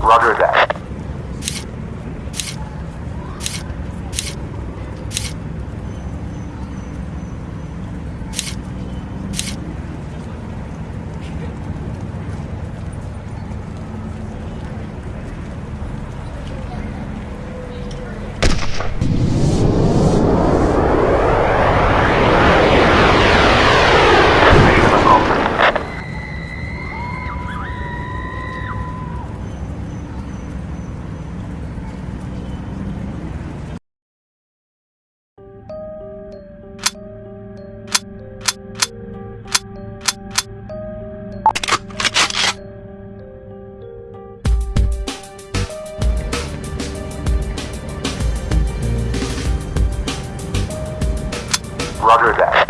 Roger that. Roger that.